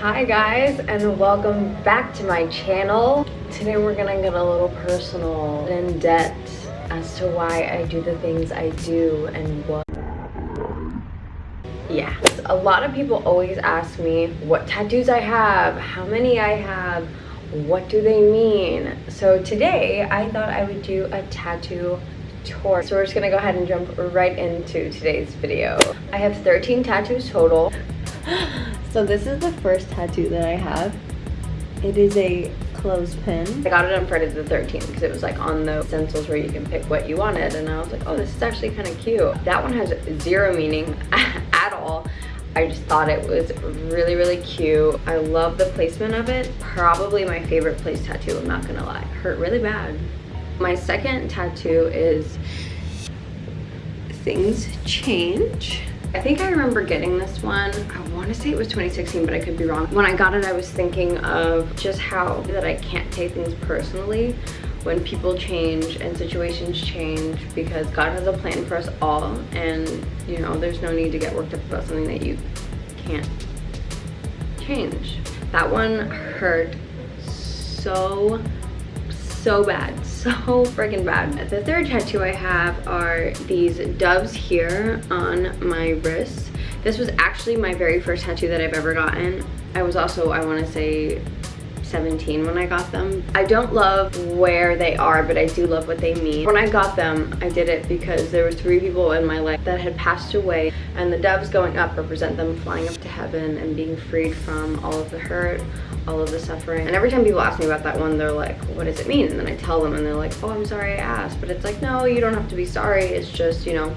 Hi guys and welcome back to my channel. Today we're gonna get a little personal in depth as to why I do the things I do and what. Yeah a lot of people always ask me what tattoos I have? How many I have? What do they mean? So today I thought I would do a tattoo tour. So we're just gonna go ahead and jump right into today's video. I have 13 tattoos total so this is the first tattoo that I have. It is a clothespin. I got it on Friday the 13th because it was like on the stencils where you can pick what you wanted and I was like, oh, this is actually kind of cute. That one has zero meaning at all. I just thought it was really, really cute. I love the placement of it. Probably my favorite place tattoo, I'm not gonna lie. Hurt really bad. My second tattoo is Things Change. I think I remember getting this one. I want to say it was 2016, but I could be wrong. When I got it, I was thinking of just how that I can't take things personally when people change and situations change because God has a plan for us all and you know there's no need to get worked up about something that you can't change. That one hurt so so bad so freaking bad. The third tattoo i have are these doves here on my wrist. This was actually my very first tattoo that i've ever gotten. I was also i want to say 17 when I got them. I don't love where they are, but I do love what they mean. When I got them, I did it because there were three people in my life that had passed away and the doves going up represent them flying up to heaven and being freed from all of the hurt, all of the suffering. And every time people ask me about that one, they're like, what does it mean? And then I tell them and they're like, oh, I'm sorry I asked. But it's like, no, you don't have to be sorry. It's just, you know,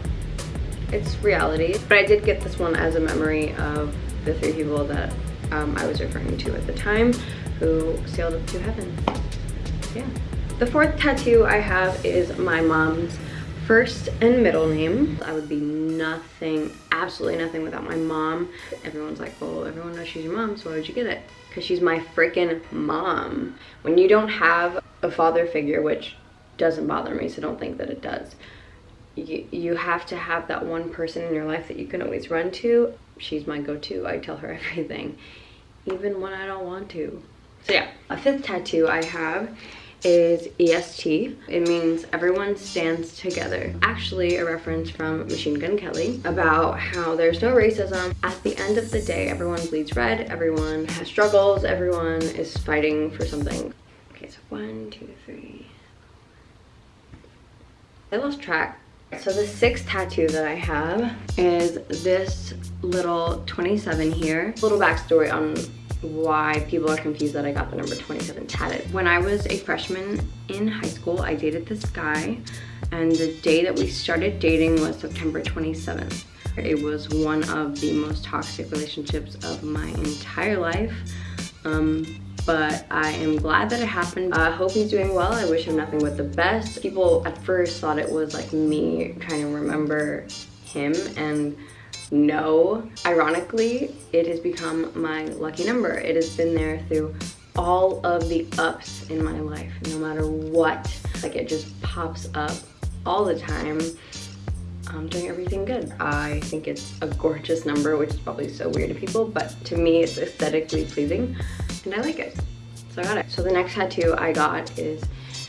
it's reality. But I did get this one as a memory of the three people that um, I was referring to at the time who sailed up to heaven. Yeah. The fourth tattoo I have is my mom's first and middle name. I would be nothing, absolutely nothing without my mom. Everyone's like, well, everyone knows she's your mom, so why would you get it? Because she's my freaking mom. When you don't have a father figure, which doesn't bother me, so don't think that it does, you, you have to have that one person in your life that you can always run to. She's my go-to. I tell her everything, even when I don't want to. So yeah, a fifth tattoo I have is EST. It means everyone stands together. Actually a reference from Machine Gun Kelly about how there's no racism. At the end of the day, everyone bleeds red, everyone has struggles, everyone is fighting for something. Okay, so one, two, three. I lost track. So the sixth tattoo that I have is this little 27 here. Little backstory on why people are confused that I got the number 27 tatted. When I was a freshman in high school, I dated this guy and the day that we started dating was September 27th. It was one of the most toxic relationships of my entire life. Um, but I am glad that it happened. I hope he's doing well. I wish him nothing but the best. People at first thought it was like me trying to remember him and no. Ironically, it has become my lucky number. It has been there through all of the ups in my life, no matter what. Like it just pops up all the time. I'm doing everything good. I think it's a gorgeous number, which is probably so weird to people, but to me it's aesthetically pleasing and I like it. So I got it. So the next tattoo I got is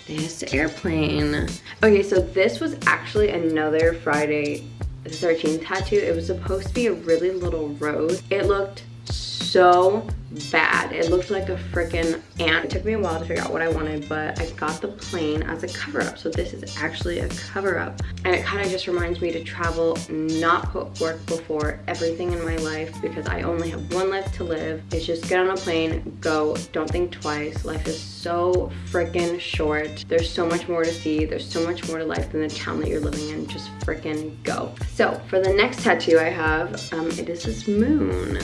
this airplane. Okay, so this was actually another Friday 13 tattoo. It was supposed to be a really little rose. It looked so bad. It looked like a freaking ant. It took me a while to figure out what I wanted, but I got the plane as a cover-up. So this is actually a cover-up. And it kind of just reminds me to travel, not put work before everything in my life because I only have one life to live. It's just get on a plane, go, don't think twice. Life is so freaking short. There's so much more to see. There's so much more to life than the town that you're living in. Just freaking go. So for the next tattoo I have, um, it is this moon.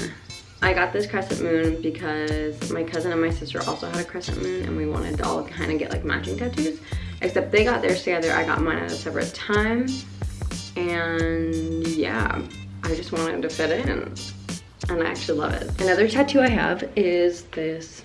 I got this crescent moon because my cousin and my sister also had a crescent moon and we wanted to all kind of get like matching tattoos. Except they got theirs together, I got mine at a separate time. And yeah, I just wanted to fit in and I actually love it. Another tattoo I have is this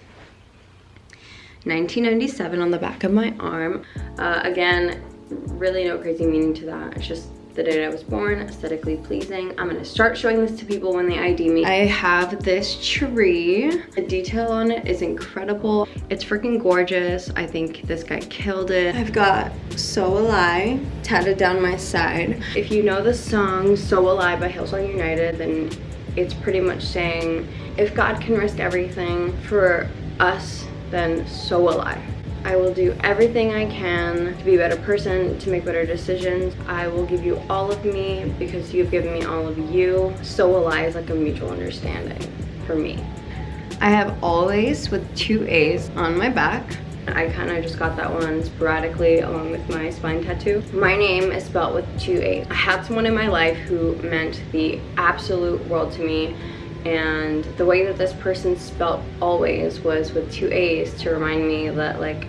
1997 on the back of my arm. Uh, again, really no crazy meaning to that. It's just the date I was born, aesthetically pleasing. I'm gonna start showing this to people when they ID me. I have this tree. The detail on it is incredible. It's freaking gorgeous. I think this guy killed it. I've got So Will I tatted down my side. If you know the song So Will I by Hillsong United, then it's pretty much saying, if God can risk everything for us, then so will I. I will do everything I can to be a better person, to make better decisions. I will give you all of me because you've given me all of you. So will I is like a mutual understanding for me. I have always with two A's on my back. I kind of just got that one sporadically along with my spine tattoo. My name is spelled with two A's. I had someone in my life who meant the absolute world to me and the way that this person spelt always was with two A's to remind me that like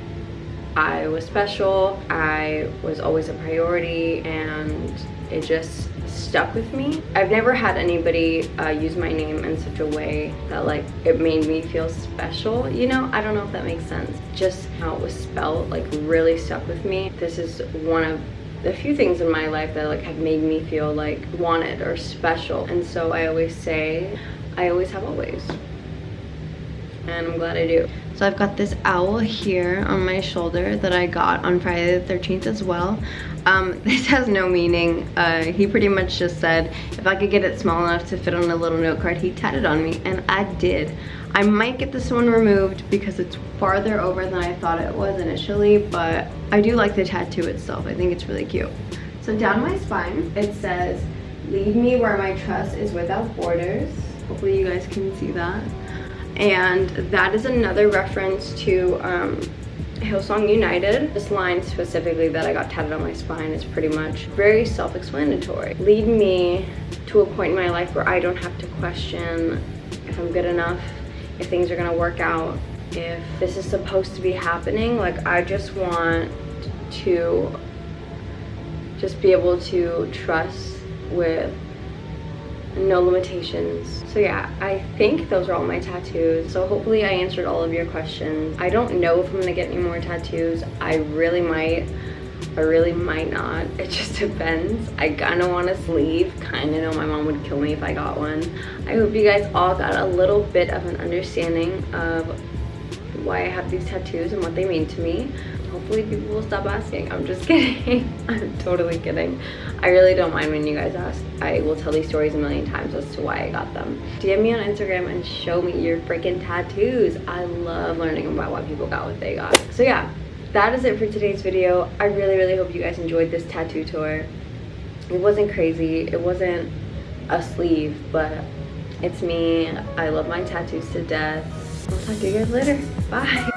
I was special, I was always a priority, and it just stuck with me. I've never had anybody uh, use my name in such a way that like it made me feel special, you know? I don't know if that makes sense. Just how it was spelled like really stuck with me. This is one of the few things in my life that like have made me feel like wanted or special. And so I always say, I always have always. And I'm glad I do. So I've got this owl here on my shoulder that I got on Friday the 13th as well. Um, this has no meaning. Uh, he pretty much just said if I could get it small enough to fit on a little note card, he tatted on me, and I did. I might get this one removed because it's farther over than I thought it was initially, but I do like the tattoo itself. I think it's really cute. So down my spine, it says, lead me where my trust is without borders. Hopefully you guys can see that and that is another reference to um, Hillsong United. This line specifically that I got tatted on my spine is pretty much very self-explanatory. Lead me to a point in my life where I don't have to question if I'm good enough, if things are gonna work out, if this is supposed to be happening. Like I just want to just be able to trust with no limitations. So yeah, I think those are all my tattoos. So hopefully I answered all of your questions. I don't know if I'm gonna get any more tattoos. I really might. I really might not. It just depends. I kinda want a sleeve. Kinda know my mom would kill me if I got one. I hope you guys all got a little bit of an understanding of why I have these tattoos and what they mean to me hopefully people will stop asking. I'm just kidding. I'm totally kidding. I really don't mind when you guys ask. I will tell these stories a million times as to why i got them. Dm me on instagram and show me your freaking tattoos. I love learning about why people got what they got. So yeah that is it for today's video. I really really hope you guys enjoyed this tattoo tour. It wasn't crazy. It wasn't a sleeve but it's me. I love my tattoos to death. I'll talk to you guys later. Bye